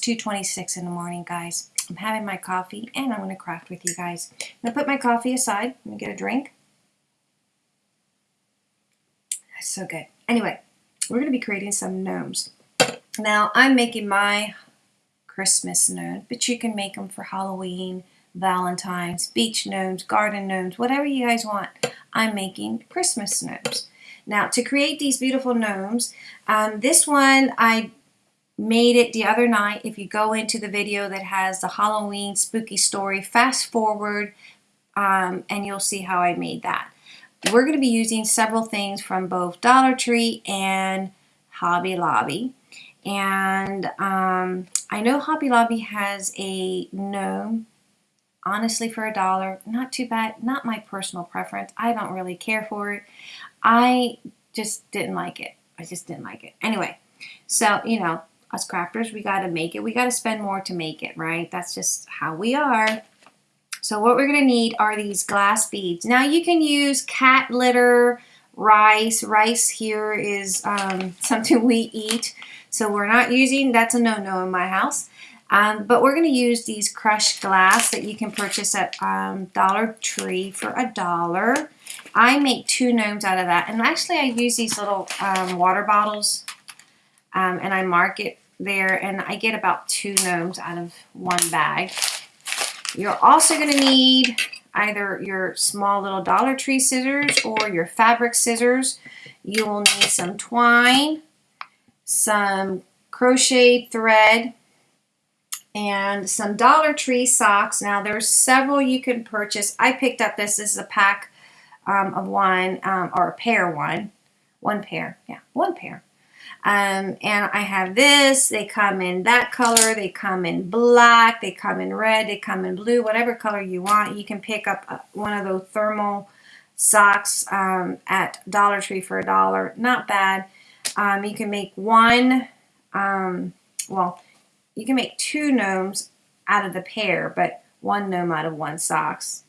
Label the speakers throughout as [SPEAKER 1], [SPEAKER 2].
[SPEAKER 1] 2.26 in the morning, guys. I'm having my coffee and I'm going to craft with you guys. I'm going to put my coffee aside. Let me get a drink. That's so good. Anyway, we're going to be creating some gnomes. Now, I'm making my Christmas gnomes, but you can make them for Halloween, Valentine's, beach gnomes, garden gnomes, whatever you guys want. I'm making Christmas gnomes. Now, to create these beautiful gnomes, um, this one I made it the other night. If you go into the video that has the Halloween spooky story, fast forward um, and you'll see how I made that. We're going to be using several things from both Dollar Tree and Hobby Lobby. And um, I know Hobby Lobby has a gnome, honestly for a dollar. Not too bad, not my personal preference. I don't really care for it. I just didn't like it. I just didn't like it. Anyway, so, you know, us crafters, we got to make it. We got to spend more to make it, right? That's just how we are. So what we're going to need are these glass beads. Now you can use cat litter, rice. Rice here is um, something we eat. So we're not using, that's a no-no in my house. Um, but we're going to use these crushed glass that you can purchase at um, Dollar Tree for a dollar. I make two gnomes out of that. And actually I use these little um, water bottles um, and I mark it there and I get about two gnomes out of one bag. You're also going to need either your small little Dollar Tree scissors or your fabric scissors. You will need some twine, some crochet thread, and some Dollar Tree socks. Now there's several you can purchase. I picked up this. This is a pack um, of one um, or a pair one. One pair. Yeah, one pair. Um, and I have this. They come in that color. They come in black. They come in red. They come in blue. Whatever color you want. You can pick up uh, one of those thermal socks um, at Dollar Tree for a dollar. Not bad. Um, you can make one, um, well, you can make two gnomes out of the pair, but one gnome out of one socks.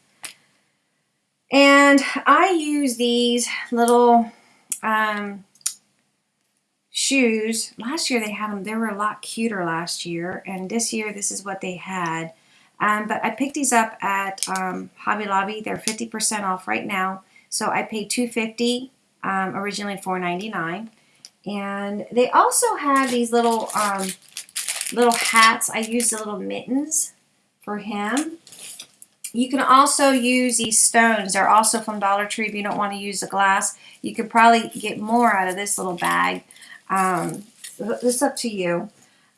[SPEAKER 1] And I use these little um, shoes. Last year they had them, they were a lot cuter last year, and this year this is what they had. Um, but I picked these up at um, Hobby Lobby. They're 50% off right now. So I paid 250, um, originally $4.99. And they also have these little um, little hats. I used the little mittens for him. You can also use these stones. They're also from Dollar Tree if you don't want to use the glass. You could probably get more out of this little bag. Um, it's up to you.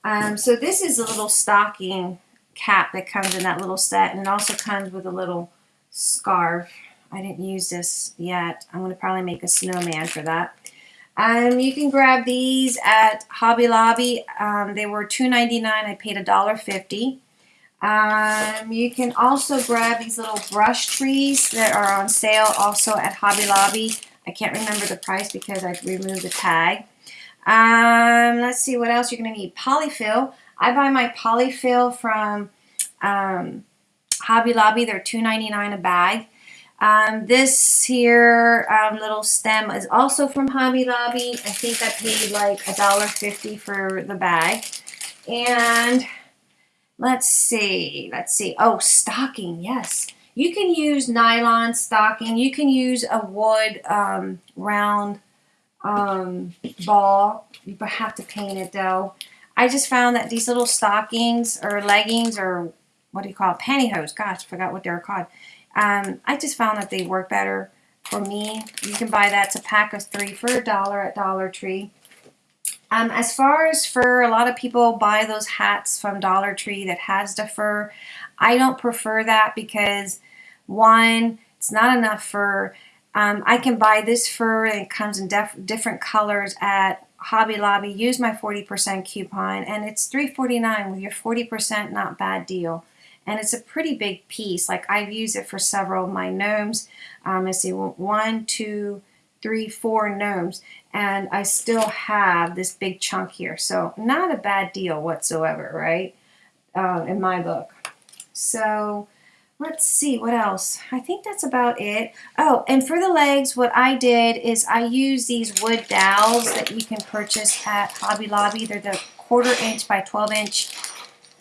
[SPEAKER 1] Um, so this is a little stocking cap that comes in that little set. And it also comes with a little scarf. I didn't use this yet. I'm going to probably make a snowman for that. Um, you can grab these at Hobby Lobby. Um, they were $2.99. I paid $1.50. Um, you can also grab these little brush trees that are on sale also at Hobby Lobby. I can't remember the price because I removed the tag. Um, let's see what else you're going to need. Polyfill. I buy my polyfill from um, Hobby Lobby. They're $2.99 a bag. Um, this here um, little stem is also from Hobby Lobby. I think I paid like $1.50 for the bag. And let's see, let's see. Oh, stocking, yes. You can use nylon stocking. You can use a wood um, round um, ball. You have to paint it though. I just found that these little stockings or leggings or what do you call it? Pantyhose. Gosh, I forgot what they're called. Um, I just found that they work better for me. You can buy that. It's a pack of three for a dollar at Dollar Tree. Um, as far as fur, a lot of people buy those hats from Dollar Tree that has the fur. I don't prefer that because one, it's not enough fur. Um, I can buy this fur and it comes in different colors at Hobby Lobby. Use my 40% coupon and it's $3.49 with your 40% not bad deal and it's a pretty big piece. Like I've used it for several of my gnomes. Um, let's see, one, two, three, four gnomes, and I still have this big chunk here. So not a bad deal whatsoever, right? Uh, in my book. So let's see what else. I think that's about it. Oh, and for the legs, what I did is I use these wood dowels that you can purchase at Hobby Lobby. They're the quarter inch by 12 inch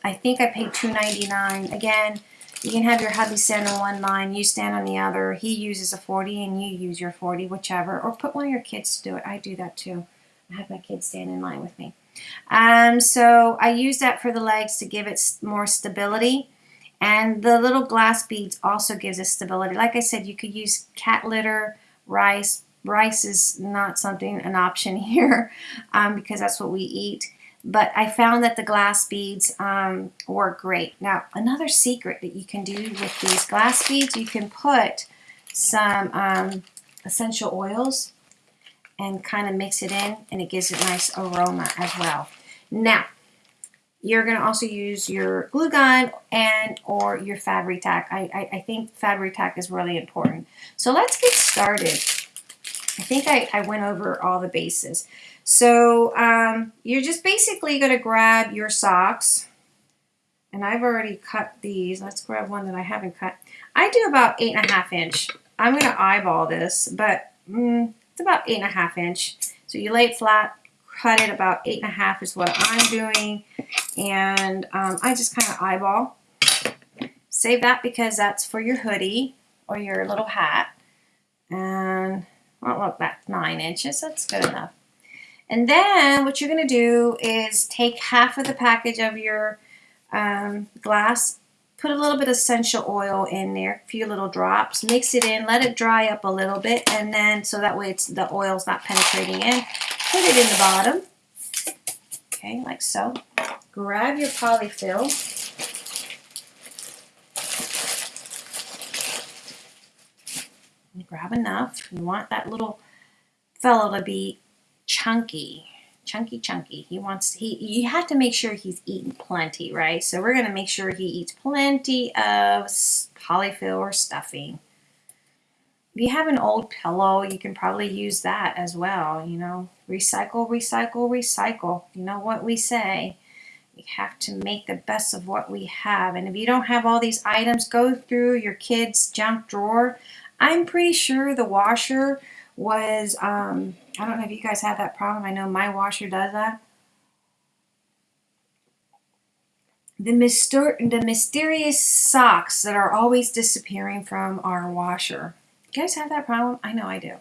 [SPEAKER 1] I think I paid $2.99. Again, you can have your hubby stand on one line, you stand on the other. He uses a 40 and you use your 40, whichever. Or put one of your kids to do it. I do that too. I have my kids stand in line with me. Um, so I use that for the legs to give it more stability. And the little glass beads also gives it stability. Like I said, you could use cat litter, rice. Rice is not something, an option here um, because that's what we eat. But I found that the glass beads um, work great. Now, another secret that you can do with these glass beads, you can put some um, essential oils and kind of mix it in and it gives it nice aroma as well. Now, you're going to also use your glue gun and or your Fabri-Tac. I, I, I think Fabri-Tac is really important. So let's get started. I think I, I went over all the bases. So um, you're just basically going to grab your socks. And I've already cut these. Let's grab one that I haven't cut. I do about eight and a half inch. I'm going to eyeball this, but mm, it's about eight and a half inch. So you lay it flat, cut it about eight and a half is what I'm doing. And um, I just kind of eyeball. Save that because that's for your hoodie or your little hat. And, well, look, that's nine inches. That's good enough. And then what you're going to do is take half of the package of your um, glass, put a little bit of essential oil in there, a few little drops, mix it in, let it dry up a little bit, and then so that way it's the oil's not penetrating in. Put it in the bottom, okay, like so. Grab your polyfill. grab enough. You want that little fellow to be chunky, chunky, chunky. He wants, he, you have to make sure he's eating plenty, right? So we're going to make sure he eats plenty of polyfill or stuffing. If you have an old pillow, you can probably use that as well, you know. Recycle, recycle, recycle. You know what we say. We have to make the best of what we have. And if you don't have all these items, go through your kid's junk drawer. I'm pretty sure the washer was, um, I don't know if you guys have that problem. I know my washer does that. The, myster the mysterious socks that are always disappearing from our washer. You guys have that problem? I know I do.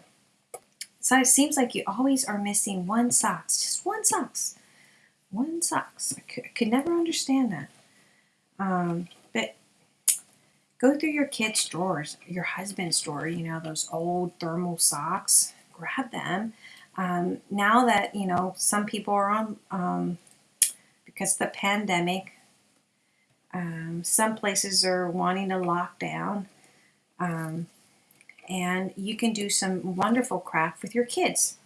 [SPEAKER 1] So it seems like you always are missing one socks. Just one socks. One socks. I could, I could never understand that. Um, but Go through your kids' drawers, your husband's drawer, you know, those old thermal socks. Grab them. Um, now that, you know, some people are on, um, because the pandemic, um, some places are wanting to lock down. Um, and you can do some wonderful craft with your kids.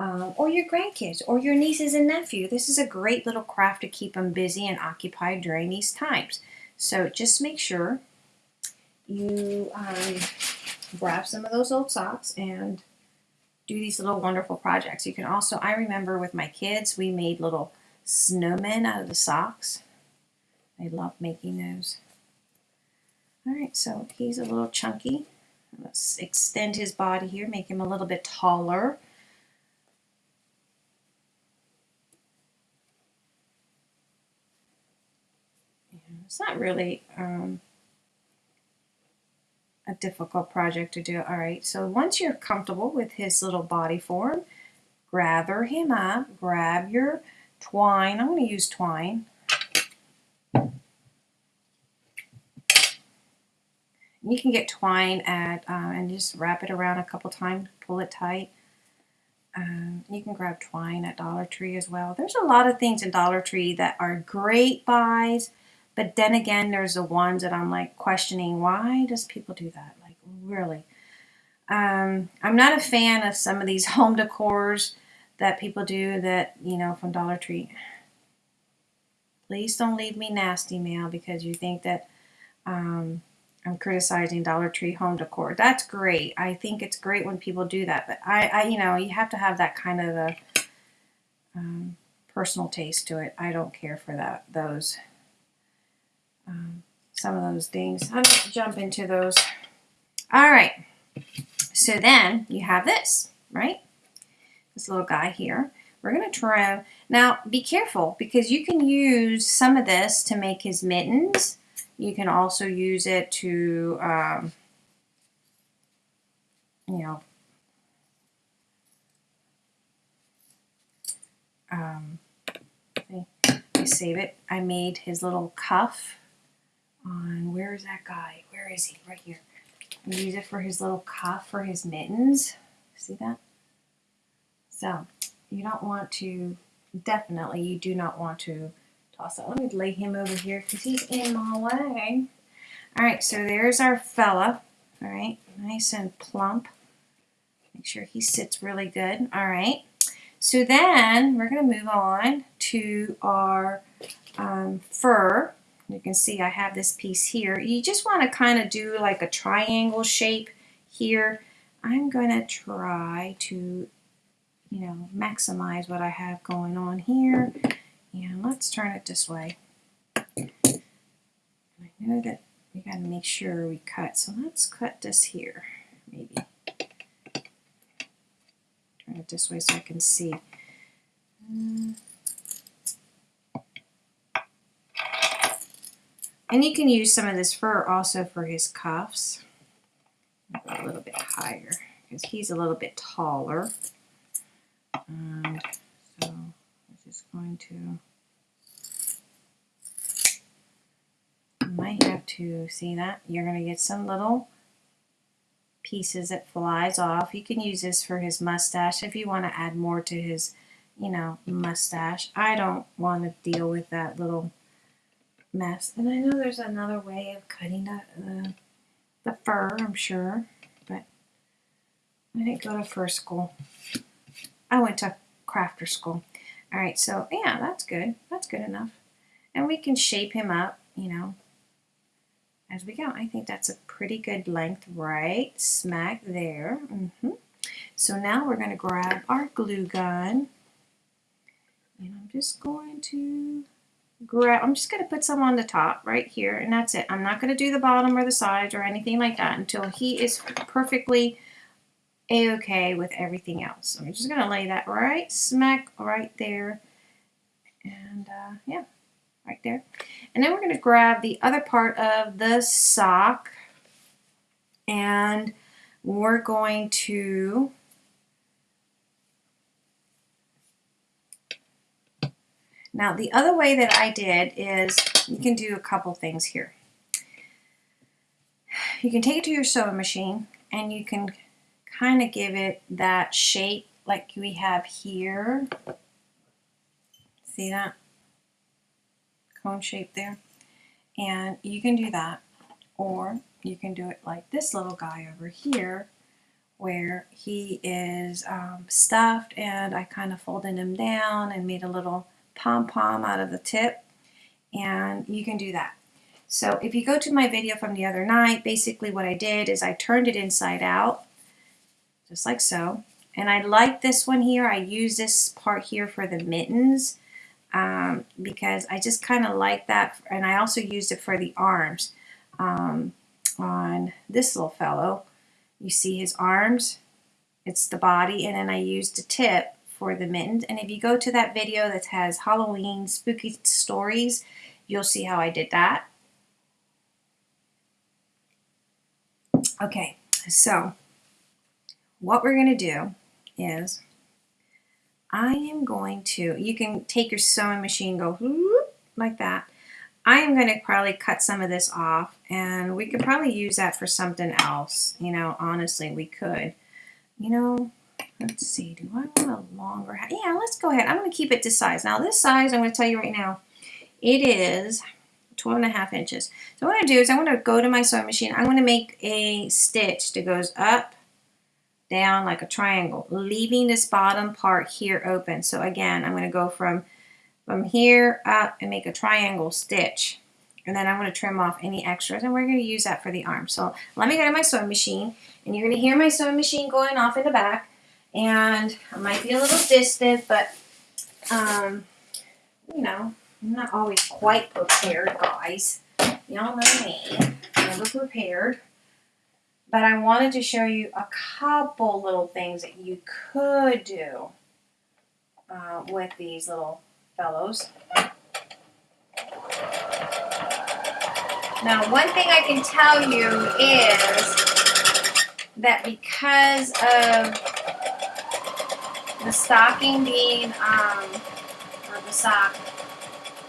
[SPEAKER 1] Um, or your grandkids or your nieces and nephew. This is a great little craft to keep them busy and occupied during these times. So just make sure you um, grab some of those old socks and do these little wonderful projects. You can also, I remember with my kids, we made little snowmen out of the socks. I love making those. All right, so he's a little chunky. Let's extend his body here, make him a little bit taller. It's not really um, a difficult project to do. All right, so once you're comfortable with his little body form, gather him up, grab your twine. I'm going to use twine. You can get twine at uh, and just wrap it around a couple times, pull it tight. Um, you can grab twine at Dollar Tree as well. There's a lot of things in Dollar Tree that are great buys but then again, there's the ones that I'm like questioning, why does people do that? Like, really? Um, I'm not a fan of some of these home decors that people do that, you know, from Dollar Tree. Please don't leave me nasty mail because you think that um, I'm criticizing Dollar Tree home decor. That's great. I think it's great when people do that. But I, I you know, you have to have that kind of a um, personal taste to it. I don't care for that. Those um, some of those things. I'm going to jump into those. All right. So then you have this, right? This little guy here. we're going to trim. Now, be careful because you can use some of this to make his mittens. You can also use it to, um, you know, um, I save it. I made his little cuff on, where is that guy? Where is he? Right here. I use it for his little cuff for his mittens. See that? So you don't want to, definitely you do not want to toss that. Let me lay him over here because he's in my way. All right, so there's our fella. All right, nice and plump. Make sure he sits really good. All right. So then we're going to move on to our um, fur. You can see I have this piece here. You just want to kind of do like a triangle shape here. I'm going to try to, you know, maximize what I have going on here. And let's turn it this way. I know that we got to make sure we cut. So let's cut this here, maybe. Turn it this way so I can see. Mm. And you can use some of this fur also for his cuffs. A little bit higher because he's a little bit taller. And so I'm just going to, might have to see that. You're going to get some little pieces that flies off. You can use this for his mustache if you want to add more to his, you know, mustache. I don't want to deal with that little mess. And I know there's another way of cutting the, the, the fur, I'm sure, but I didn't go to fur school. I went to crafter school. All right, so yeah, that's good. That's good enough. And we can shape him up, you know, as we go. I think that's a pretty good length right smack there. Mm -hmm. So now we're going to grab our glue gun. And I'm just going to grab, I'm just going to put some on the top right here, and that's it. I'm not going to do the bottom or the sides or anything like that until he is perfectly a-okay with everything else. So I'm just going to lay that right smack right there. And uh, yeah, right there. And then we're going to grab the other part of the sock and we're going to Now the other way that I did is you can do a couple things here. You can take it to your sewing machine and you can kind of give it that shape like we have here. See that? Cone shape there. And you can do that or you can do it like this little guy over here where he is um, stuffed and I kind of folded him down and made a little pom-pom out of the tip and you can do that. So if you go to my video from the other night, basically what I did is I turned it inside out, just like so. And I like this one here. I use this part here for the mittens um, because I just kind of like that. And I also used it for the arms um, on this little fellow. You see his arms, it's the body, and then I used a tip for the mittens. And if you go to that video that has Halloween spooky stories, you'll see how I did that. Okay, so what we're going to do is I am going to, you can take your sewing machine, go like that. I am going to probably cut some of this off and we could probably use that for something else. You know, honestly, we could. You know, Let's see, do I want a longer, yeah, let's go ahead. I'm going to keep it this size. Now this size, I'm going to tell you right now, it is 12 and a half inches. So what to do is I'm going to go to my sewing machine. I'm going to make a stitch that goes up, down like a triangle, leaving this bottom part here open. So again, I'm going to go from, from here up and make a triangle stitch. And then I'm going to trim off any extras and we're going to use that for the arm. So let me go to my sewing machine and you're going to hear my sewing machine going off in the back and I might be a little distant, but um, you know, I'm not always quite prepared, guys. Y'all know me, never prepared. But I wanted to show you a couple little things that you could do uh, with these little fellows. Now, one thing I can tell you is that because of the stocking being, um, or the sock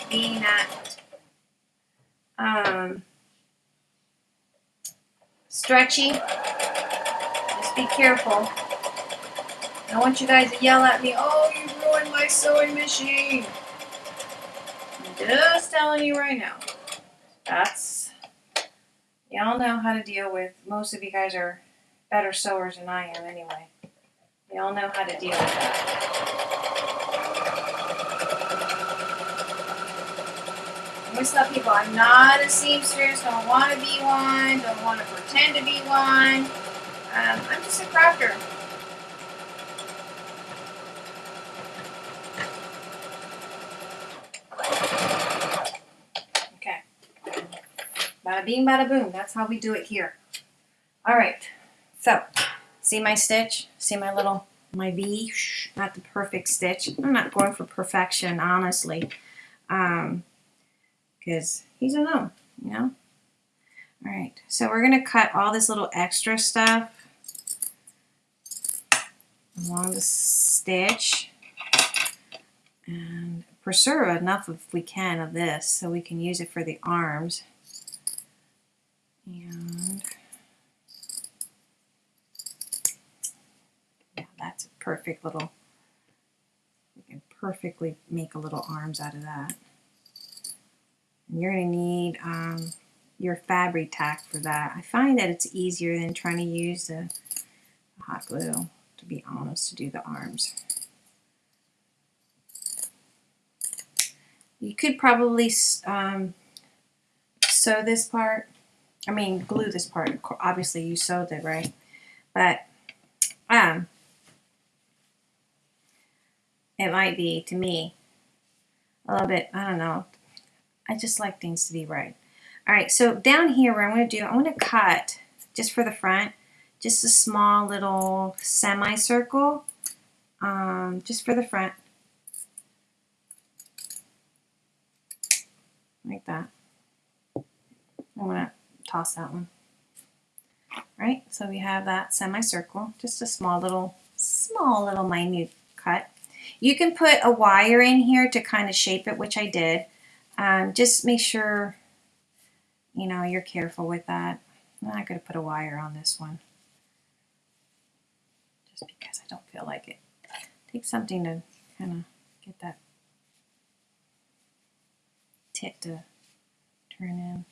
[SPEAKER 1] being at, um, stretchy, just be careful. I want you guys to yell at me, oh, you ruined my sewing machine. I'm just telling you right now. That's, y'all know how to deal with, most of you guys are better sewers than I am anyway. Y'all know how to deal with that. Always tell people I'm not a seamstress, don't want to be one, don't want to pretend to be one. Um, I'm just a crafter. Okay. Bada bing, bada boom. That's how we do it here. All right. So, see my stitch? See my little, my V? Not the perfect stitch. I'm not going for perfection, honestly. Um, because he's alone, you know? All right, so we're gonna cut all this little extra stuff along the stitch and preserve enough if we can of this so we can use it for the arms. And yeah, that's a perfect little, we can perfectly make a little arms out of that. And you're going to need um, your Fabri-Tac for that. I find that it's easier than trying to use the hot glue, to be honest, to do the arms. You could probably um, sew this part. I mean, glue this part. Obviously, you sewed it, right? But um, it might be, to me, a little bit, I don't know, I just like things to be right. All right, so down here, what I'm going to do, I'm going to cut, just for the front, just a small little semicircle, um, just for the front. Like that. I'm going to toss that one. All right, so we have that semicircle, just a small little, small little minute cut. You can put a wire in here to kind of shape it, which I did. Um, just make sure, you know, you're careful with that. I'm not going to put a wire on this one. Just because I don't feel like it. Take something to kind of get that tip to turn in.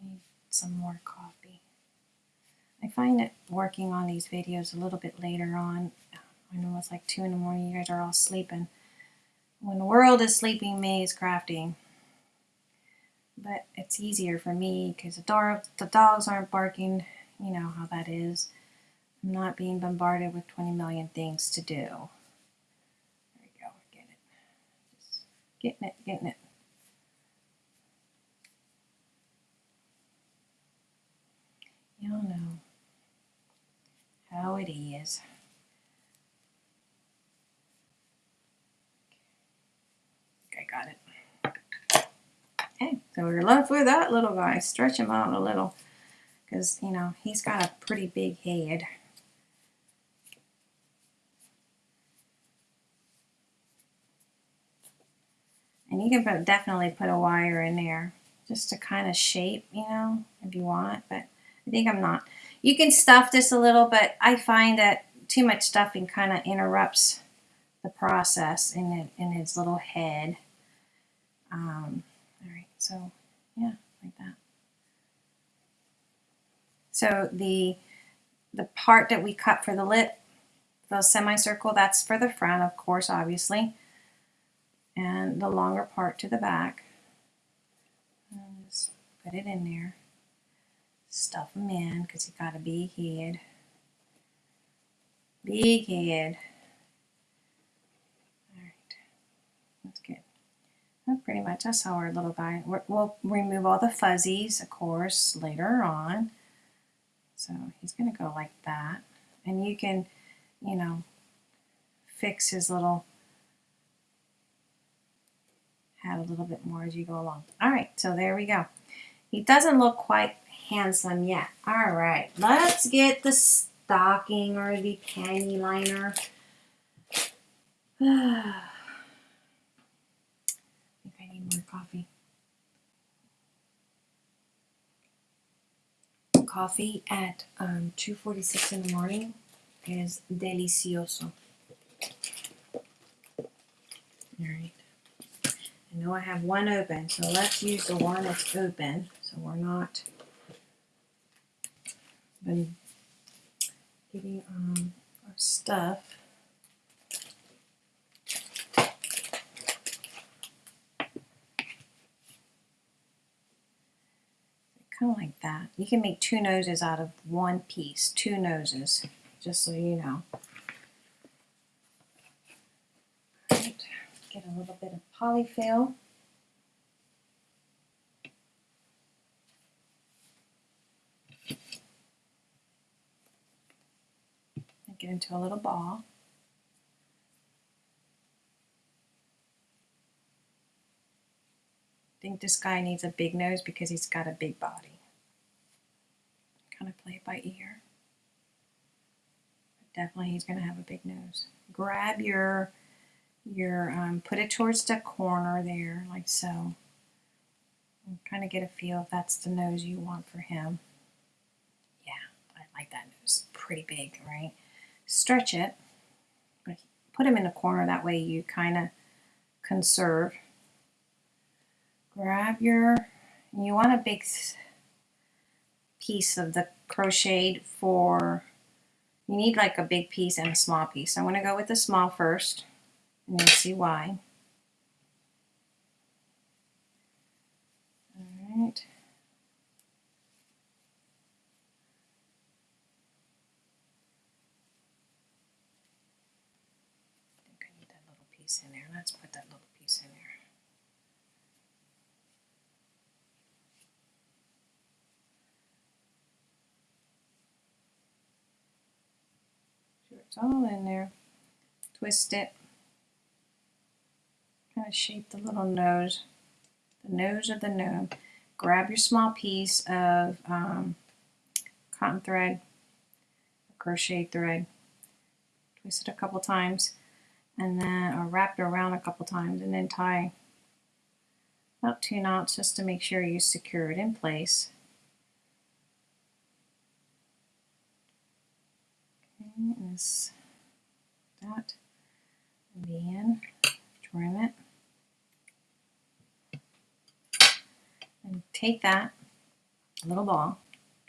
[SPEAKER 1] I need some more coffee. I find that working on these videos a little bit later on. I know it's like 2 in the morning, you guys are all sleeping. When the world is sleeping, me is crafting but it's easier for me because the, dog, the dogs aren't barking. You know how that is. I'm not being bombarded with 20 million things to do. There we go, get it. Just getting it, getting it. Y'all know how it is. I got it. Okay, so we're left with that little guy. Stretch him out a little because, you know, he's got a pretty big head. And you can put, definitely put a wire in there just to kind of shape, you know, if you want, but I think I'm not. You can stuff this a little, but I find that too much stuffing kind of interrupts the process in, it, in his little head. Um, so yeah, like that. So the the part that we cut for the lip, the semicircle, that's for the front, of course, obviously. And the longer part to the back. And just put it in there. Stuff them in because you got a big head. Big head. Pretty much that's how our little guy, we'll remove all the fuzzies, of course, later on. So he's going to go like that. And you can, you know, fix his little add a little bit more as you go along. All right, so there we go. He doesn't look quite handsome yet. All right, let's get the stocking or the panty liner. I think I need more coffee. Coffee at um, 2.46 in the morning is delicioso. Alright. I know I have one open, so let's use the one that's open so we're not been getting um, our stuff. Kind of like that. You can make two noses out of one piece, two noses, just so you know. Get a little bit of polyfill. Get into a little ball. Think this guy needs a big nose because he's got a big body. Kind of play it by ear. But definitely he's going to have a big nose. Grab your, your um, put it towards the corner there, like so. Kind of get a feel if that's the nose you want for him. Yeah, I like that nose. Pretty big, right? stretch it, put him in a corner, that way you kind of conserve. Grab your, you want a big piece of the crocheted for, you need like a big piece and a small piece. I'm going to go with the small first, and you'll see why. All right. piece in there. Let's put that little piece in there. Sure it's all in there. Twist it. Kind of shape the little nose. The nose of the gnome. Grab your small piece of um, cotton thread, crochet thread. Twist it a couple times and then or wrap it around a couple times and then tie about two knots just to make sure you secure it in place. Okay, this, that, and trim it, and take that little ball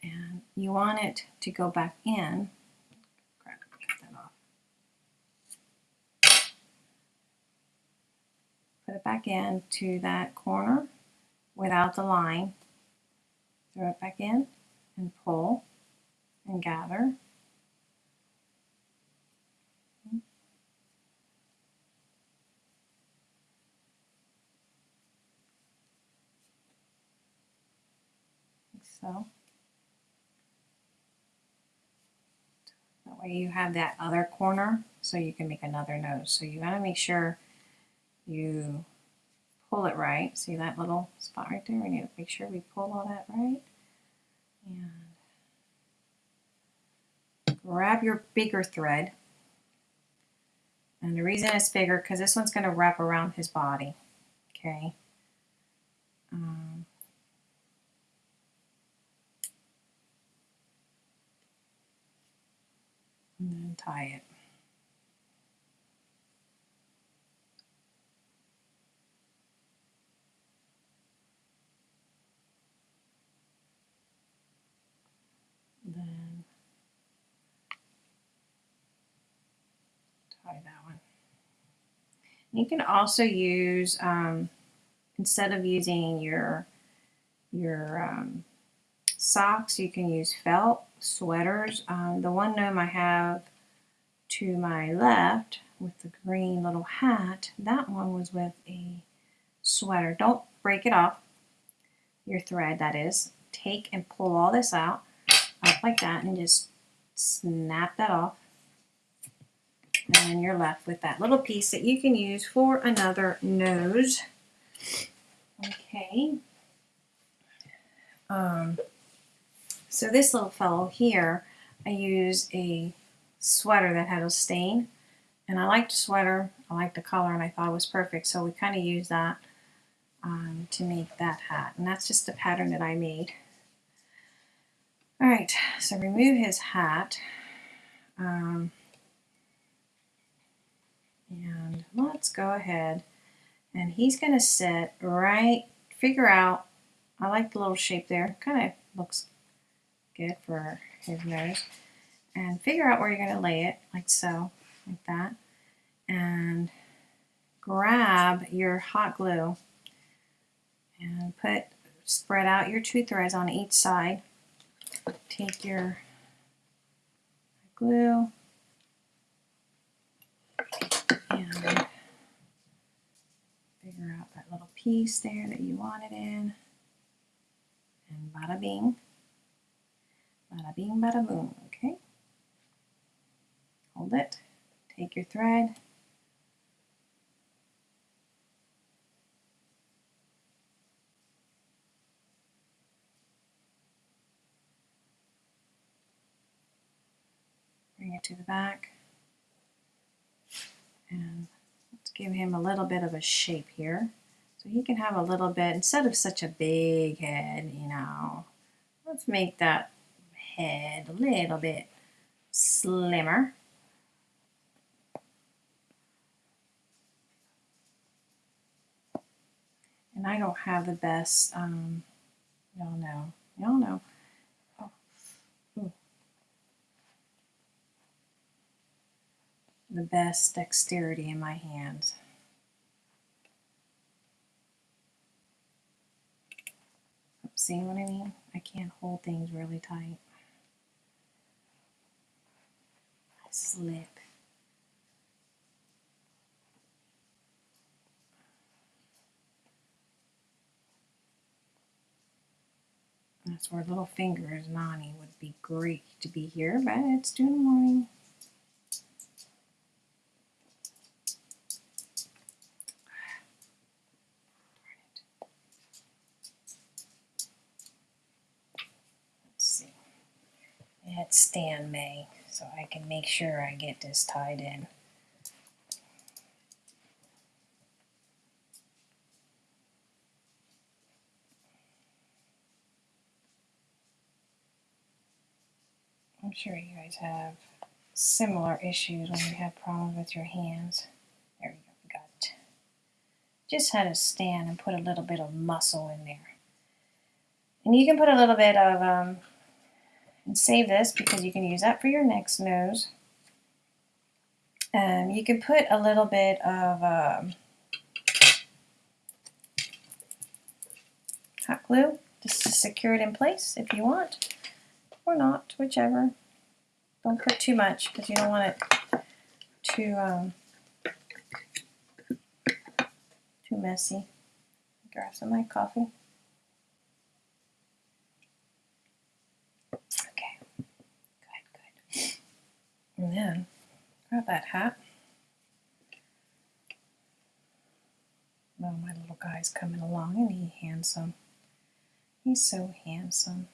[SPEAKER 1] and you want it to go back in Cut that off. put it back in to that corner without the line. Throw it back in and pull and gather. Like so. That way you have that other corner so you can make another nose. So you got to make sure you pull it right. See that little spot right there? We need to make sure we pull all that right. And grab your bigger thread. And the reason it's bigger, because this one's going to wrap around his body. Okay. Um, tie it. then tie that one. You can also use, um, instead of using your, your um, socks, you can use felt sweaters. Um, the one gnome I have to my left with the green little hat, that one was with a sweater. Don't break it off, your thread that is. Take and pull all this out up like that and just snap that off. And you're left with that little piece that you can use for another nose. Okay. Um, so this little fellow here, I use a sweater that had a stain. And I liked the sweater, I liked the color, and I thought it was perfect. So we kind of used that um, to make that hat. And that's just the pattern that I made. All right, so remove his hat. Um, and let's go ahead and he's going to sit right, figure out, I like the little shape there, kind of looks good for his nose. And figure out where you're going to lay it, like so, like that. And grab your hot glue and put, spread out your two threads on each side. Take your glue and figure out that little piece there that you want it in. And bada bing, bada bing, bada boom, okay? Hold it, take your thread, bring it to the back, and let's give him a little bit of a shape here. So he can have a little bit, instead of such a big head, you know, let's make that head a little bit slimmer. And I don't have the best, um, y'all know, y'all know, the best dexterity in my hands. See what I mean? I can't hold things really tight. I slip. That's where little fingers, Nani, would be great to be here, but it's two in the morning. at Stan May so I can make sure I get this tied in. I'm sure you guys have similar issues when you have problems with your hands. There you go, got it. Just had to stand and put a little bit of muscle in there. And you can put a little bit of um, and save this because you can use that for your next nose. Um, you can put a little bit of um, hot glue just to secure it in place if you want, or not, whichever. Don't put too much because you don't want it too um, too messy. Grab some of my coffee. Okay, good, good. And then grab that hat. Oh, my little guy's coming along and he's handsome. He's so handsome.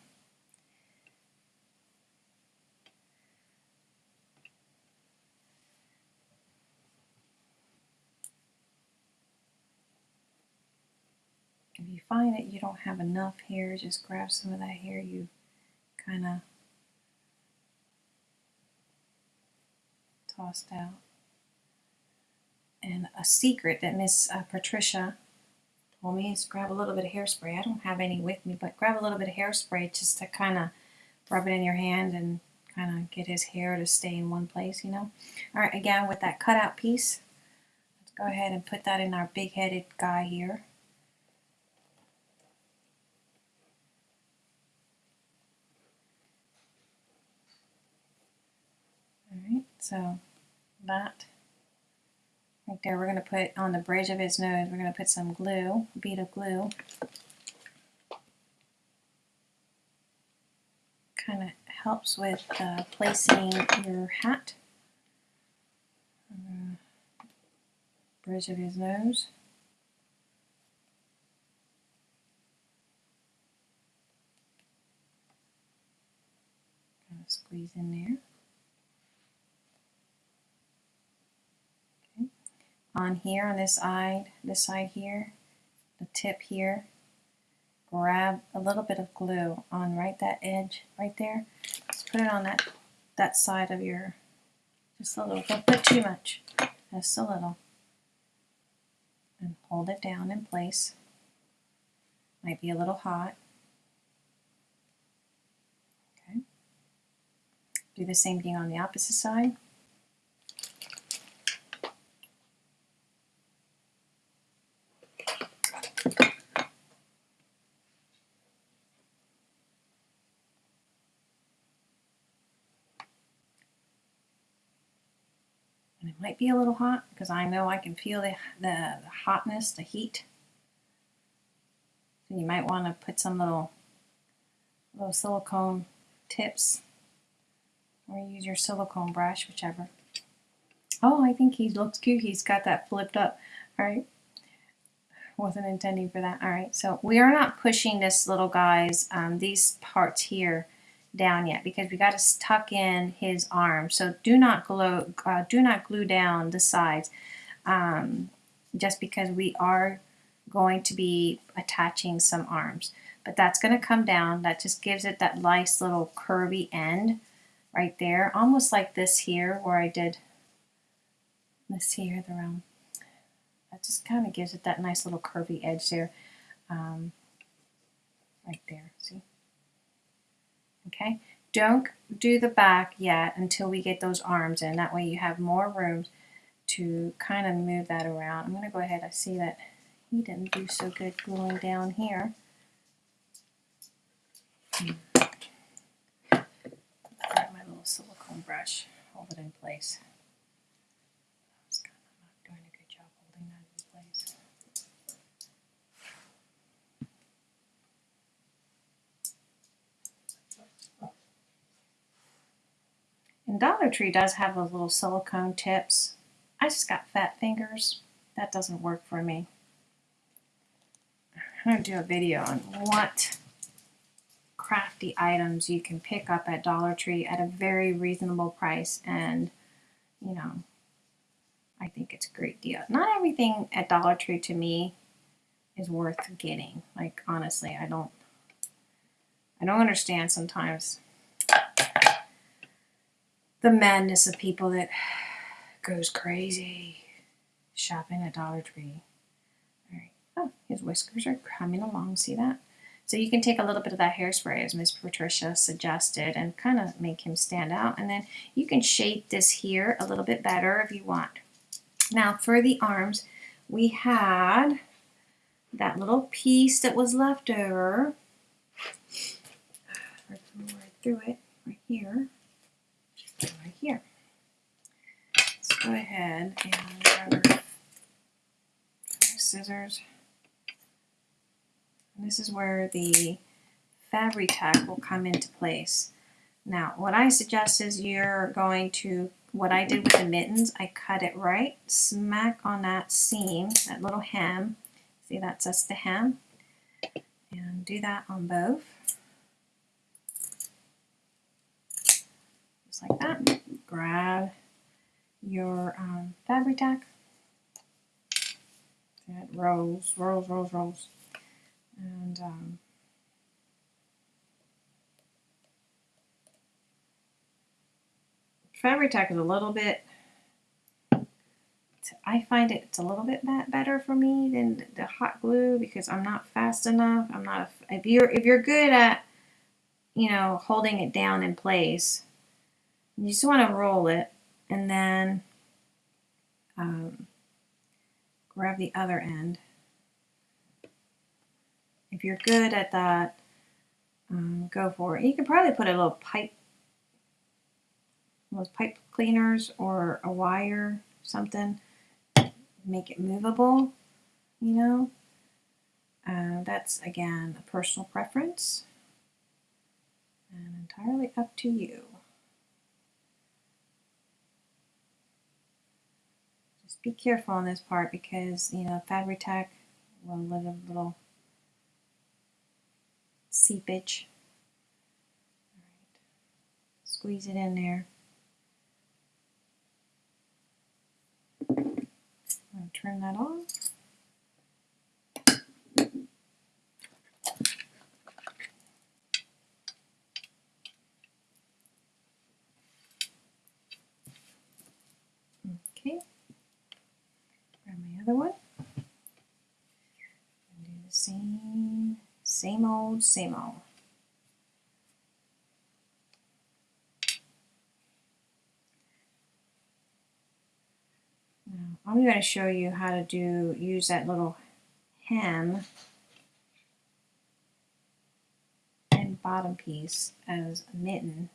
[SPEAKER 1] You find that you don't have enough hair, just grab some of that hair you kind of tossed out. And a secret that Miss uh, Patricia told me is grab a little bit of hairspray. I don't have any with me, but grab a little bit of hairspray just to kind of rub it in your hand and kind of get his hair to stay in one place, you know. All right, again, with that cutout piece, let's go ahead and put that in our big-headed guy here. So that right there, we're going to put on the bridge of his nose, we're going to put some glue, a bead of glue. Kind of helps with uh, placing your hat on the bridge of his nose. Kind of squeeze in there. On here, on this side, this side here, the tip here, grab a little bit of glue on right that edge right there. Just put it on that that side of your, just a little, don't put too much, just a little. And hold it down in place. Might be a little hot. Okay. Do the same thing on the opposite side. Might be a little hot because I know I can feel the, the, the hotness, the heat. So you might want to put some little little silicone tips or use your silicone brush, whichever. Oh, I think he looks cute. He's got that flipped up. All right. Wasn't intending for that. All right. So we are not pushing this little guy's, um, these parts here down yet because we got to tuck in his arm. So do not glue, uh, do not glue down the sides um, just because we are going to be attaching some arms. But that's going to come down. That just gives it that nice little curvy end right there. Almost like this here where I did this here, the round. That just kind of gives it that nice little curvy edge there. Um, right there, see? Okay, don't do the back yet until we get those arms in. That way you have more room to kind of move that around. I'm going to go ahead. I see that he didn't do so good gluing down here. Hmm. Grab my little silicone brush, hold it in place. I was kind of not doing a good job holding that in place. And Dollar Tree does have those little silicone tips. I just got fat fingers. That doesn't work for me. I'm going to do a video on what crafty items you can pick up at Dollar Tree at a very reasonable price and you know I think it's a great deal. Not everything at Dollar Tree to me is worth getting. Like honestly, I don't I don't understand sometimes the madness of people that goes crazy shopping at Dollar Tree. All right. Oh, his whiskers are coming along. See that? So you can take a little bit of that hairspray as Miss Patricia suggested and kind of make him stand out. And then you can shape this here a little bit better if you want. Now for the arms, we had that little piece that was left over. Right through it, right here right here. Let's go ahead and grab our scissors. And this is where the Fabri-Tac will come into place. Now, what I suggest is you're going to, what I did with the mittens, I cut it right smack on that seam, that little hem. See, that's just the hem. And do that on both. just like that. Grab your um, Fabri-Tac. It rolls, rolls, rolls, rolls. And um, Fabri-Tac is a little bit, I find it, it's a little bit better for me than the hot glue because I'm not fast enough. I'm not, if you're, if you're good at, you know, holding it down in place, you just want to roll it and then um, grab the other end. If you're good at that, um, go for it. You could probably put a little pipe, those pipe cleaners or a wire, something, make it movable, you know. Uh, that's, again, a personal preference and entirely up to you. Be careful on this part because, you know, Fabri-Tac will let a little seepage. Squeeze it in there. Turn that on. Okay. Grab my other one. And do the same, old, same old. Now, I'm going to show you how to do use that little hem and bottom piece as a mitten.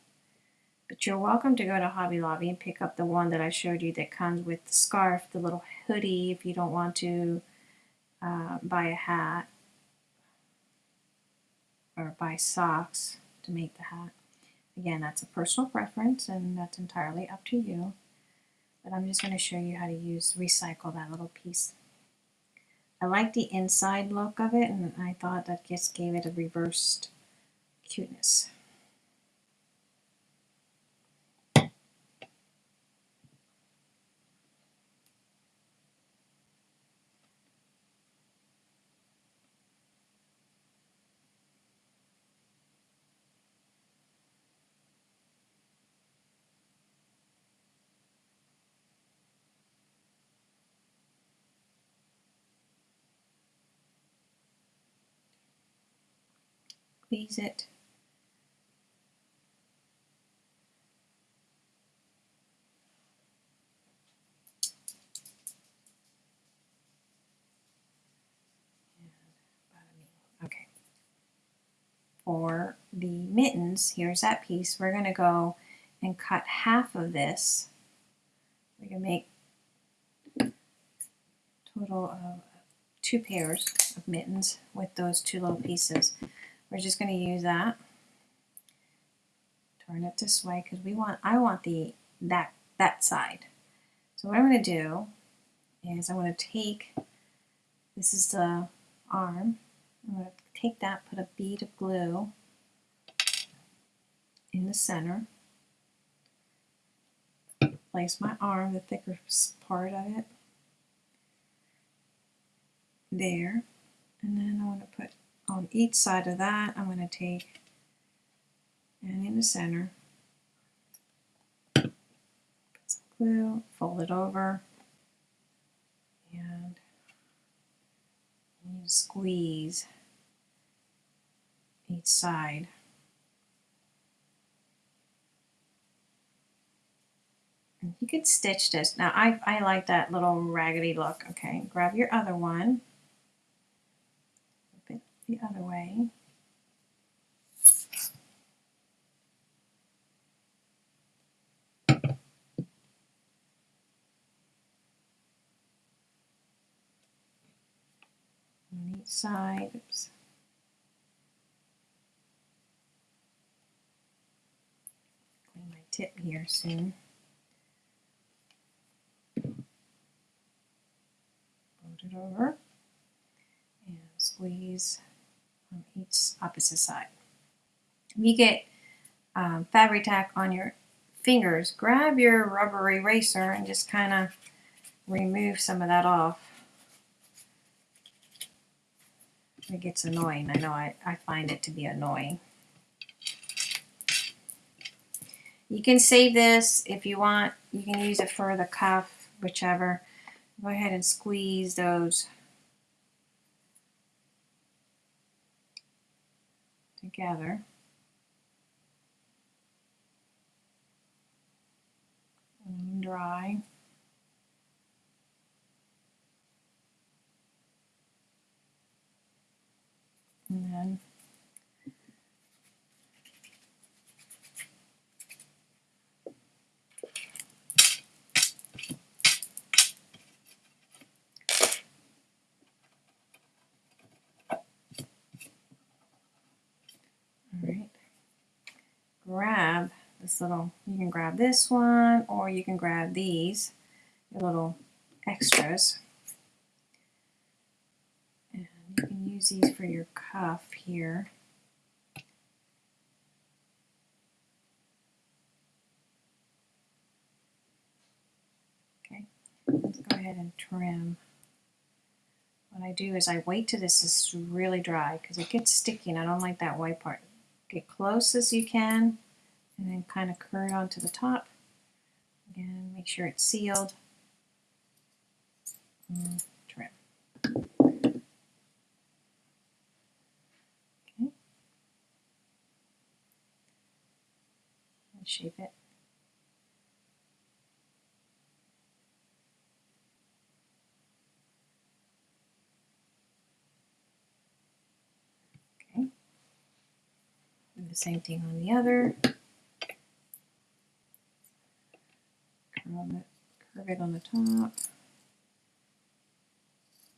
[SPEAKER 1] But you're welcome to go to Hobby Lobby and pick up the one that I showed you that comes with the scarf, the little hoodie if you don't want to uh, buy a hat or buy socks to make the hat. Again, that's a personal preference and that's entirely up to you. But I'm just going to show you how to use, recycle that little piece. I like the inside look of it and I thought that just gave it a reversed cuteness. Squeeze it. Okay. For the mittens, here's that piece. We're going to go and cut half of this. We can make total of two pairs of mittens with those two little pieces. We're just going to use that. Turn it this way because we want I want the that that side. So what I'm going to do is I'm going to take this is the arm. I'm going to take that, put a bead of glue in the center. Place my arm, the thicker part of it, there. And then I want to put on each side of that, I'm going to take and in the center, put some glue, fold it over, and squeeze each side. And you could stitch this. Now I, I like that little raggedy look. Okay, grab your other one the other way. On each side, oops. Clean my tip here soon. Fold it over and squeeze on each opposite side. If you get um, Fabri-Tac on your fingers, grab your rubber eraser and just kind of remove some of that off. It gets annoying. I know I, I find it to be annoying. You can save this if you want. You can use it for the cuff, whichever. Go ahead and squeeze those together. And dry. And then grab this little, you can grab this one or you can grab these, your little extras. And you can use these for your cuff here. Okay, let's go ahead and trim. What I do is I wait till this is really dry because it gets sticky and I don't like that white part Get close as you can and then kind of curl onto the top. Again, make sure it's sealed. Mm, and trim. Okay. And shape it. The same thing on the other. Curve it, on the top.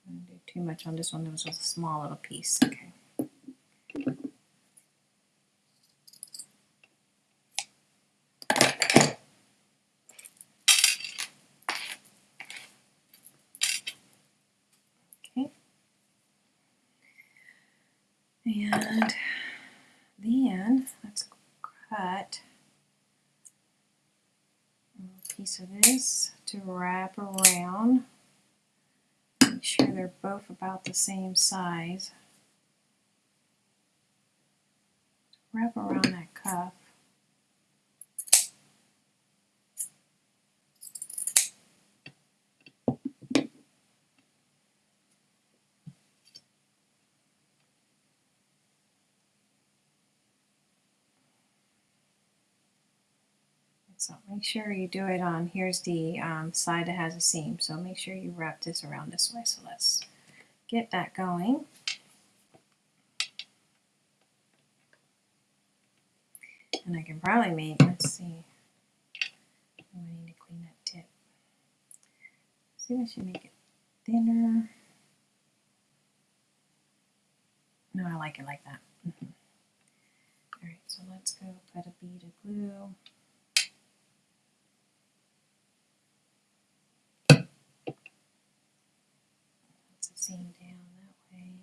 [SPEAKER 1] Don't do too much on this one. There was just a small little piece. Okay. Okay. And then let's cut a piece of this to wrap around. Make sure they're both about the same size. Wrap around that cuff. So make sure you do it on, here's the um, side that has a seam. So make sure you wrap this around this way. So let's get that going. And I can probably make, let's see, I need to clean that tip. See if I should make it thinner. No, I like it like that. Mm -hmm. All right, so let's go put a bead of glue. Seam down that way.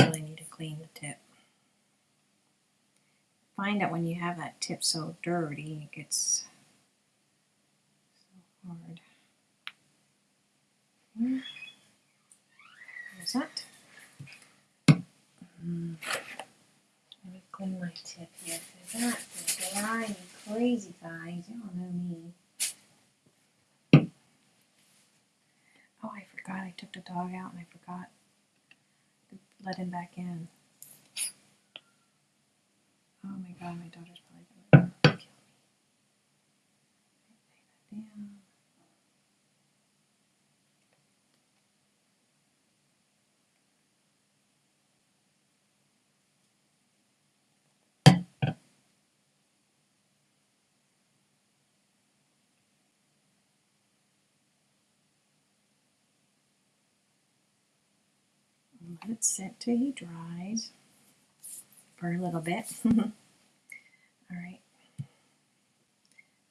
[SPEAKER 1] Really need to clean the tip. Find that when you have that tip so dirty, it gets so hard. There's that. Mm. Let me clean my tip here. That is driving crazy, guys. You all know me. Oh, I forgot. I took the dog out and I forgot to let him back in. Oh my god, my daughter's probably going to kill me. Lay that down. Let it sit till he dries for a little bit. All right.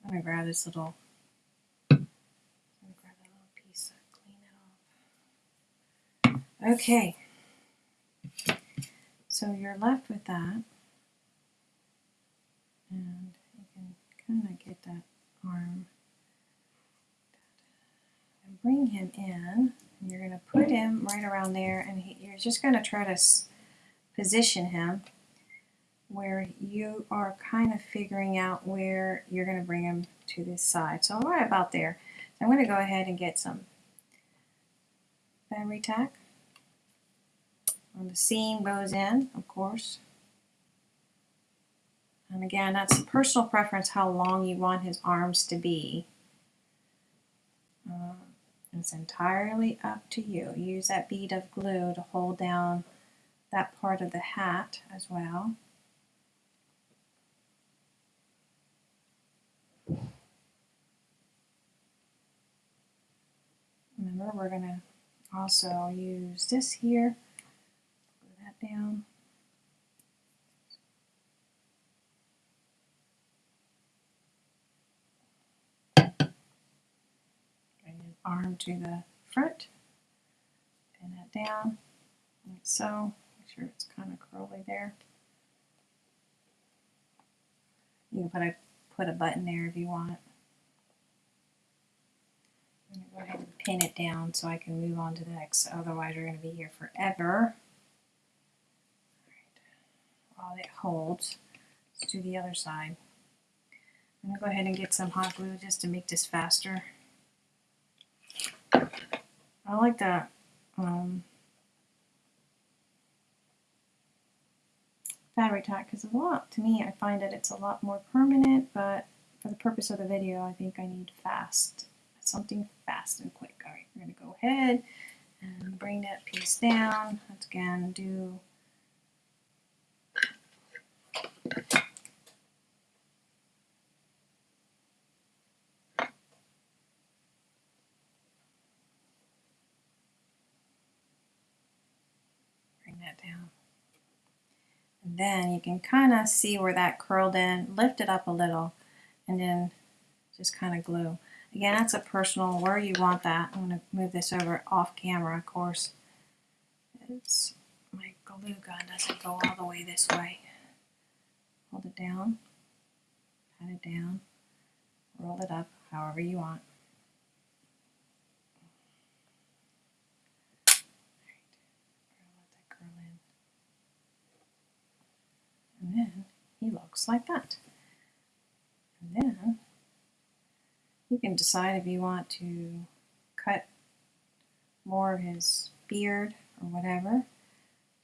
[SPEAKER 1] I'm gonna grab this little. grab that little piece, clean it off. Okay. So you're left with that, and you can kind of get that arm and bring him in. And you're going to put him right around there and he, you're just going to try to position him where you are kind of figuring out where you're going to bring him to this side. So right about there. I'm going to go ahead and get some memory tack on the seam goes in, of course. And again, that's personal preference how long you want his arms to be. Um, it's entirely up to you. Use that bead of glue to hold down that part of the hat as well. Remember, we're going to also use this here. Put that down. Arm to the front. Pin that down, like so. Make sure it's kind of curly there. You can put a put a button there if you want. I'm going to go ahead and pin it down so I can move on to the next. Otherwise, we're going to be here forever. While it holds, let's do the other side. I'm going to go ahead and get some hot glue just to make this faster. I like that um, Fabri-Tac because a lot, to me, I find that it's a lot more permanent, but for the purpose of the video, I think I need fast, something fast and quick. All right, we're going to go ahead and bring that piece down. Let's again do bring that down. And then you can kind of see where that curled in, lift it up a little, and then just kind of glue. Again, that's a personal, where you want that. I'm going to move this over off camera, of course. It's, my glue gun doesn't go all the way this way. Hold it down, pat it down, roll it up however you want. And then he looks like that. And then you can decide if you want to cut more of his beard or whatever.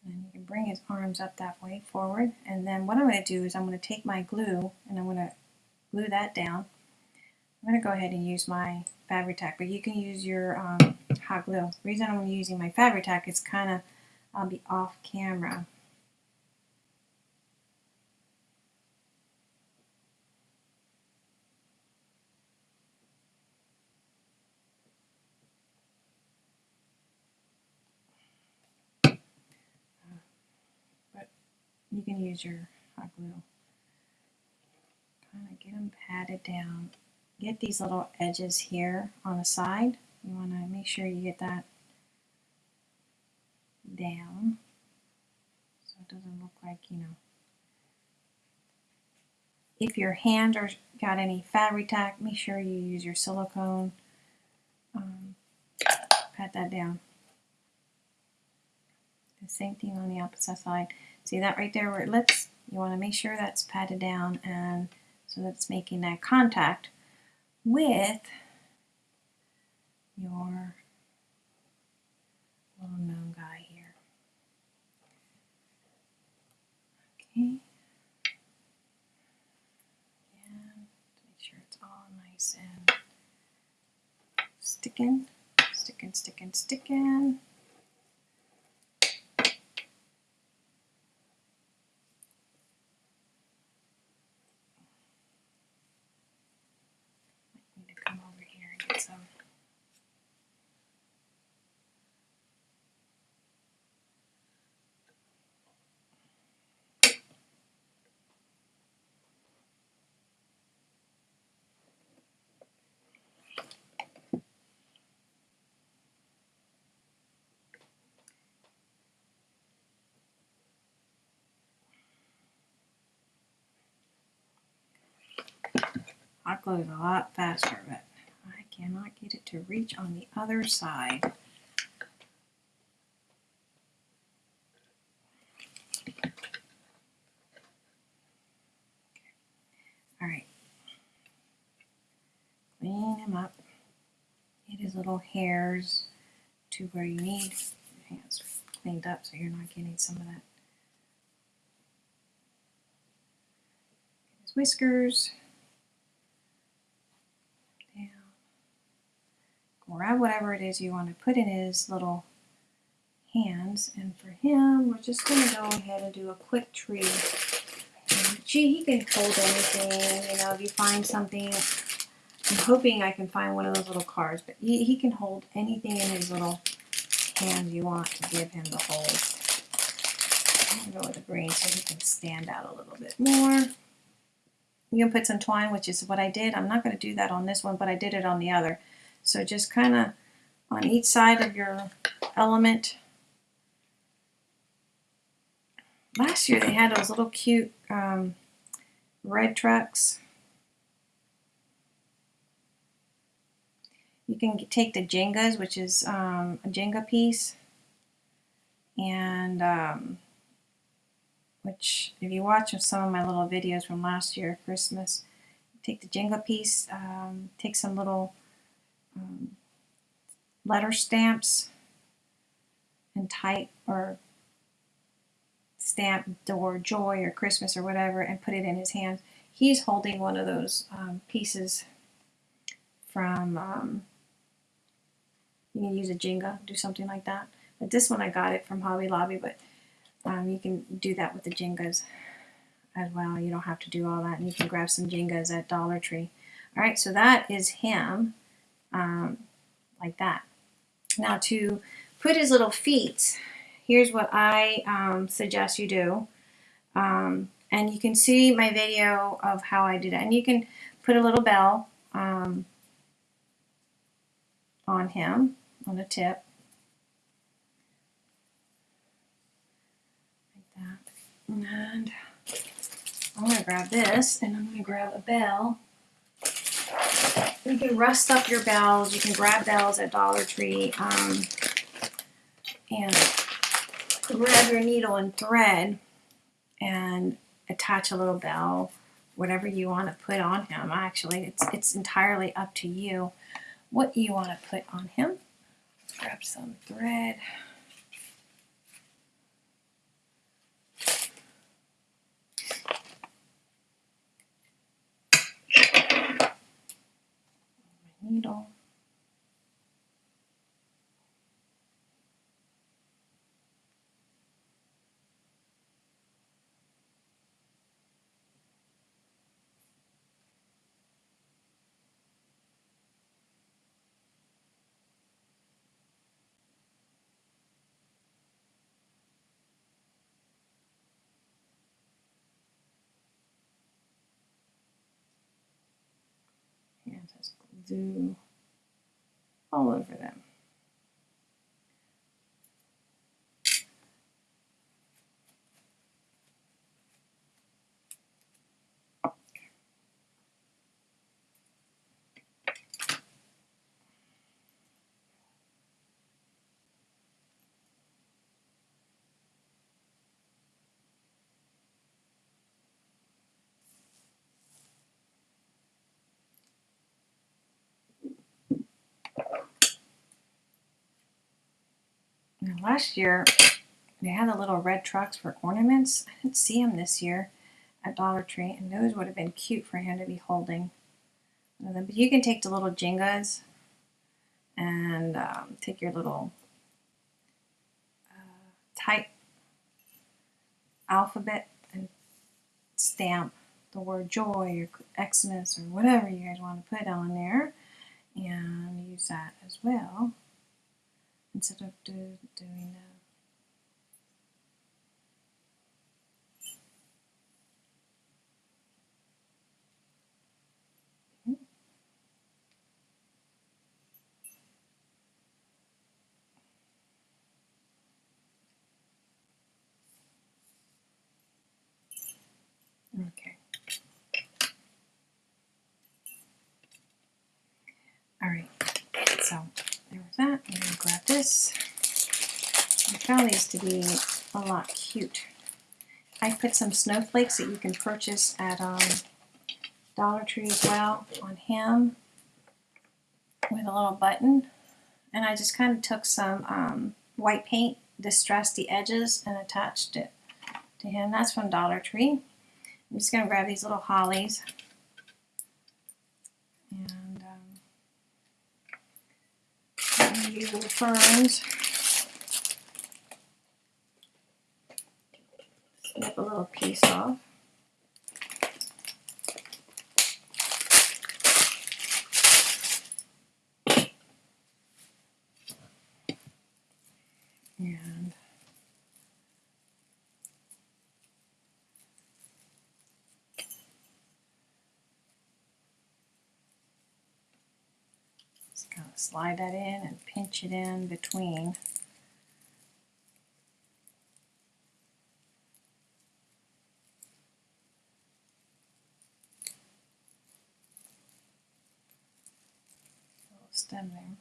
[SPEAKER 1] And you can bring his arms up that way forward. And then what I'm going to do is I'm going to take my glue and I'm going to glue that down. I'm going to go ahead and use my Fabri-Tac, but you can use your um, hot glue. The reason I'm using my Fabri-Tac is kind of, I'll be off camera. You can use your hot glue. Kind of get them patted down. Get these little edges here on the side. You want to make sure you get that down so it doesn't look like, you know. If your hand or got any Fabri-Tac, make sure you use your silicone. Um, pat that down. The same thing on the opposite side. See that right there where it lips? You want to make sure that's patted down and so that's making that contact with your little gnome guy here. Okay. And make sure it's all nice and sticking, sticking, sticking, sticking. Glue is a lot faster, but I cannot get it to reach on the other side. All right. Clean him up. Get his little hairs to where you need your hands cleaned up so you're not getting some of that. His whiskers. Grab whatever it is you want to put in his little hands. And for him, we're just going to go ahead and do a quick tree. And gee, he can hold anything. You know, if you find something, I'm hoping I can find one of those little cards, but he, he can hold anything in his little hands you want to give him the hold. I'm go with the green so he can stand out a little bit more. You can put some twine, which is what I did. I'm not going to do that on this one, but I did it on the other. So just kind of on each side of your element. Last year they had those little cute um, red trucks. You can take the Jengas, which is um, a Jenga piece, and um, which if you watch some of my little videos from last year, Christmas, take the Jenga piece, um, take some little um, letter stamps and type or stamp word joy or Christmas or whatever and put it in his hands. He's holding one of those um, pieces from, um, you can use a Jenga, do something like that. But this one I got it from Hobby Lobby, but um, you can do that with the Jengas as well. You don't have to do all that. And you can grab some Jengas at Dollar Tree. All right, so that is him um, like that. Now to put his little feet, here's what I um, suggest you do. Um, and you can see my video of how I do it. And you can put a little bell um, on him, on the tip. Like that. And I'm going to grab this and I'm going to grab a bell. You can rust up your bells. You can grab bells at Dollar Tree. Um, and grab your needle and thread and attach a little bell, whatever you want to put on him. Actually, it's, it's entirely up to you what you want to put on him. Grab some thread. Needle. And glue all over them. Now, last year, they had the little red trucks for ornaments. I didn't see them this year at Dollar Tree, and those would have been cute for him to be holding. But you can take the little Jengas and um, take your little uh, type alphabet and stamp the word joy or Xmas or whatever you guys want to put on there and use that as well instead of do, doing that. Hmm? Okay. All right. So there was that. I'm gonna grab this. I found these to be a lot cute. I put some snowflakes that you can purchase at um, Dollar Tree as well on him with a little button. And I just kind of took some um, white paint, distressed the edges, and attached it to him. That's from Dollar Tree. I'm just going to grab these little hollies and um, use little ferns. Snip a little piece off. And Just kind of slide that in and pinch it in between. Little stem there.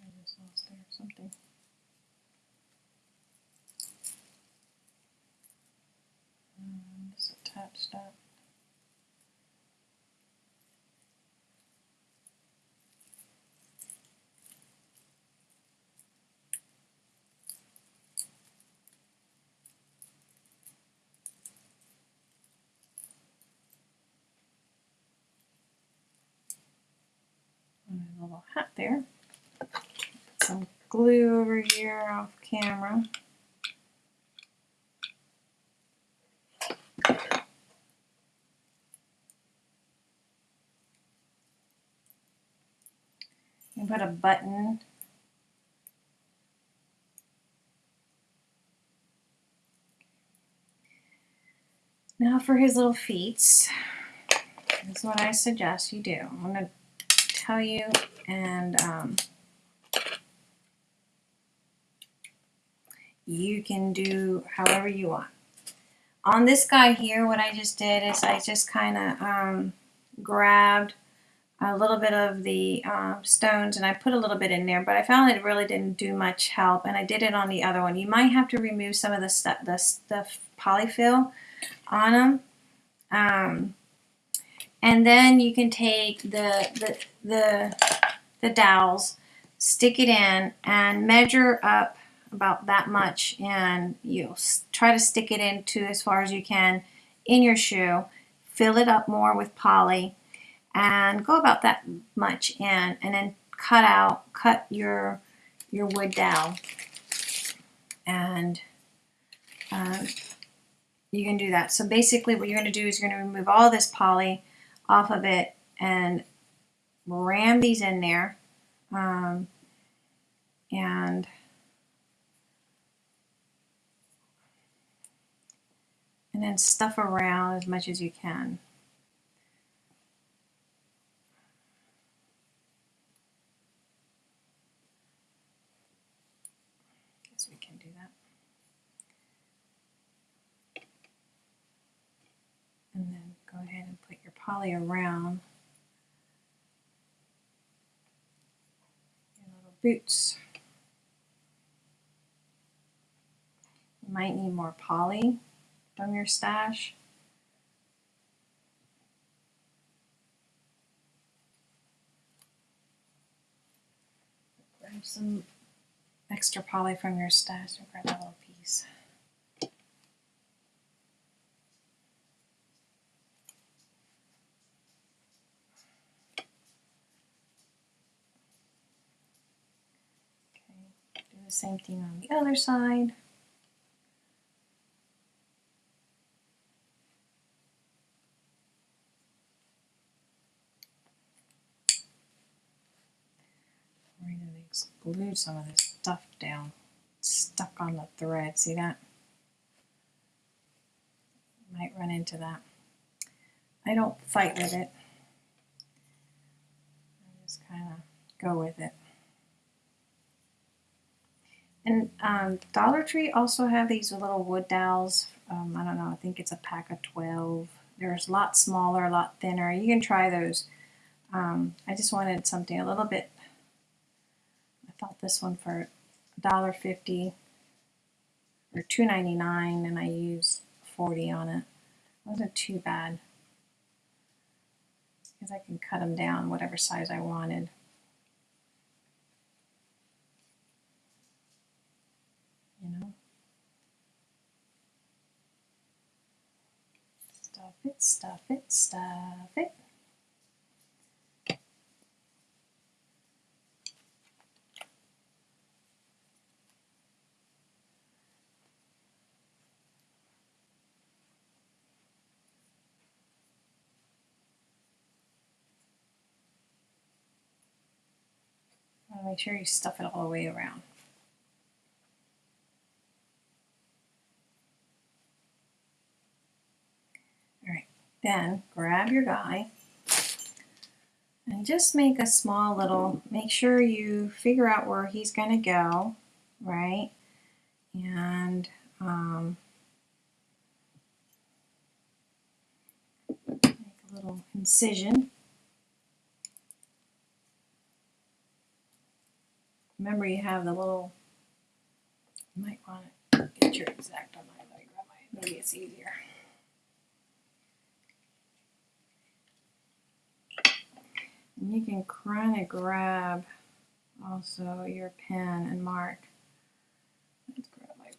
[SPEAKER 1] I just lost there something. Um, just attach that. And little hat there. Some glue over here off camera. And put a button. Now for his little feet. This is what I suggest you do. I'm going to tell you and um, you can do however you want. On this guy here, what I just did is I just kind of um, grabbed a little bit of the uh, stones and I put a little bit in there, but I found it really didn't do much help. And I did it on the other one. You might have to remove some of the stuff, the stuff polyfill on them. Um, and then you can take the the the, the dowels, stick it in, and measure up about that much, and you try to stick it into as far as you can in your shoe. Fill it up more with poly and go about that much in and then cut out cut your your wood dowel and um, you can do that so basically what you're going to do is you're going to remove all this poly off of it and ram these in there. Um, and and then stuff around as much as you can. And then go ahead poly around your little boots. You might need more poly from your stash. Grab some extra poly from your stash and grab a little piece. The same thing on the other side. We're going to extrude some of this stuff down. Stuck on the thread. See that? Might run into that. I don't fight with it. I just kind of go with it. And um, Dollar Tree also have these little wood dowels. Um, I don't know, I think it's a pack of 12. There's a lot smaller, a lot thinner. You can try those. Um, I just wanted something a little bit, I thought this one for $1.50 or $2.99 and I used 40 on it. Wasn't too bad because I can cut them down whatever size I wanted. You know. Stuff it, stuff it, stuff it. Make sure you stuff it all the way around. Pen, grab your guy, and just make a small little, make sure you figure out where he's going to go, right? And um, make a little incision. Remember you have the little, you might want to get your exact on my leg, maybe it's easier. And you can kind of grab also your pen and mark. Let's grab my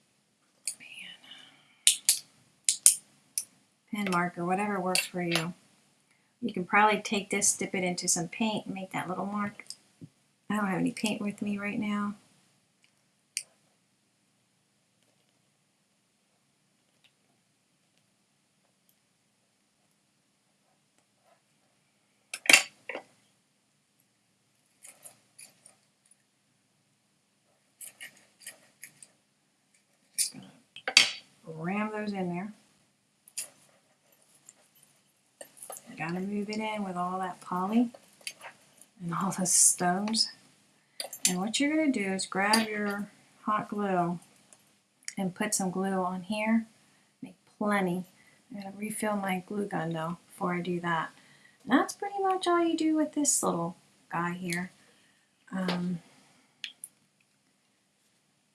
[SPEAKER 1] pen. Pen marker, whatever works for you. You can probably take this, dip it into some paint, and make that little mark. I don't have any paint with me right now. ram those in there. You it in with all that poly and all the stones. And what you're gonna do is grab your hot glue and put some glue on here. Make plenty. I'm gonna refill my glue gun though before I do that. And that's pretty much all you do with this little guy here. Um,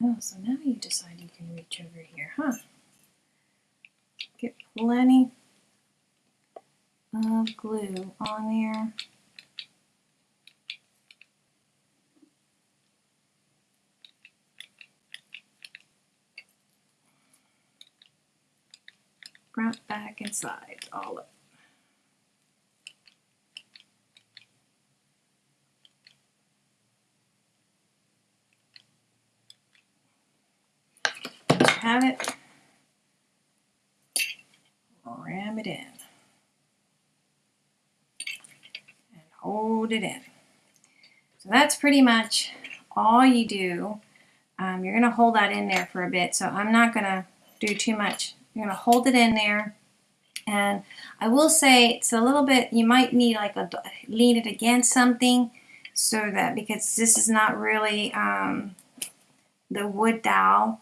[SPEAKER 1] oh, so now you decide you can reach over here, huh? Get plenty of glue on there. Front, back, and sides, all up. have it ram it in and hold it in. So that's pretty much all you do. Um, you're going to hold that in there for a bit, so I'm not going to do too much. You're going to hold it in there. And I will say it's a little bit, you might need like a, lean it against something so that, because this is not really um, the wood dowel,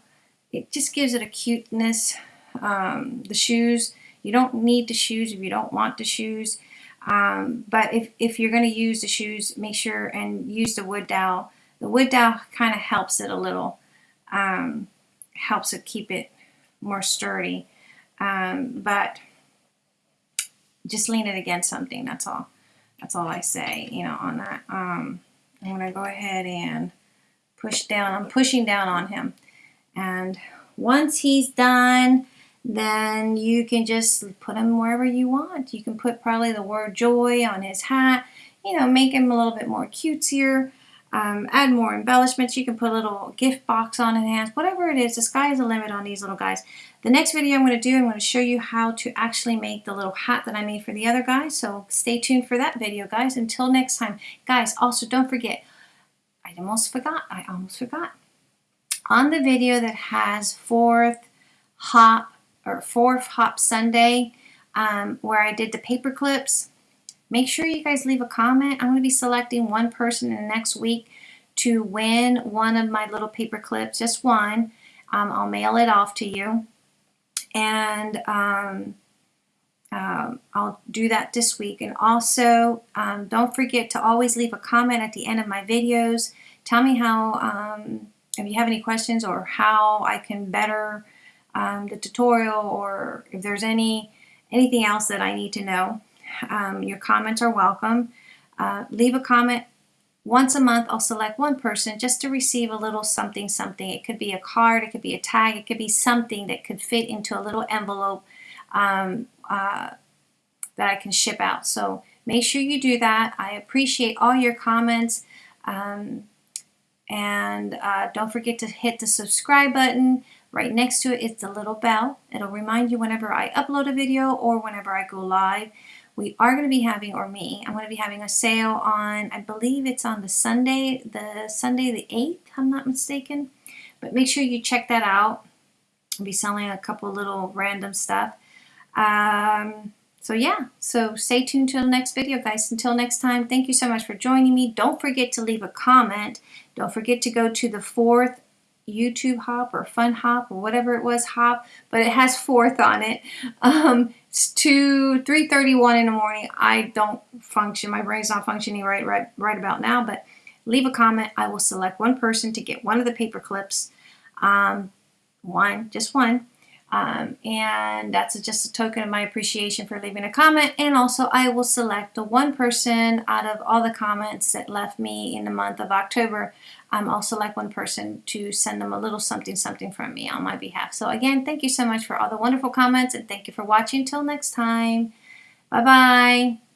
[SPEAKER 1] it just gives it a cuteness. Um, the shoes, you don't need the shoes if you don't want the shoes. Um, but if, if you're going to use the shoes, make sure and use the wood dowel. The wood dowel kind of helps it a little, um, helps it keep it more sturdy. Um, but just lean it against something, that's all. That's all I say, you know, on that. Um, I'm going to go ahead and push down. I'm pushing down on him. And once he's done, then you can just put him wherever you want. You can put probably the word joy on his hat, you know, make him a little bit more cutesier, um, add more embellishments. You can put a little gift box on his hands, whatever it is. The sky is the limit on these little guys. The next video I'm going to do, I'm going to show you how to actually make the little hat that I made for the other guy. So stay tuned for that video, guys. Until next time. Guys, also don't forget, I almost forgot, I almost forgot. On the video that has fourth hop or fourth hop Sunday um, where I did the paper clips. Make sure you guys leave a comment. I'm going to be selecting one person in the next week to win one of my little paper clips, just one. Um, I'll mail it off to you. And um, um, I'll do that this week. And also, um, don't forget to always leave a comment at the end of my videos. Tell me how, um, if you have any questions or how I can better um, the tutorial or if there's any anything else that I need to know. Um, your comments are welcome. Uh, leave a comment once a month. I'll select one person just to receive a little something something. It could be a card, it could be a tag, it could be something that could fit into a little envelope um, uh, that I can ship out. So make sure you do that. I appreciate all your comments. Um, and uh, don't forget to hit the subscribe button. Right next to it is the little bell. It'll remind you whenever I upload a video or whenever I go live. We are going to be having, or me, I'm going to be having a sale on, I believe it's on the Sunday, the Sunday the 8th, I'm not mistaken. But make sure you check that out. I'll be selling a couple little random stuff. Um, so yeah, so stay tuned till the next video, guys. Until next time, thank you so much for joining me. Don't forget to leave a comment. Don't forget to go to the fourth YouTube hop or fun hop or whatever it was hop, but it has fourth on it. Um, it's two, 3.31 in the morning. I don't function. My brain's not functioning right, right, right about now, but leave a comment. I will select one person to get one of the paper clips. Um, one, just one. Um, and that's just a token of my appreciation for leaving a comment. And also I will select the one person out of all the comments that left me in the month of October. Um, I'll select one person to send them a little something something from me on my behalf. So again, thank you so much for all the wonderful comments and thank you for watching. Until next time. Bye-bye.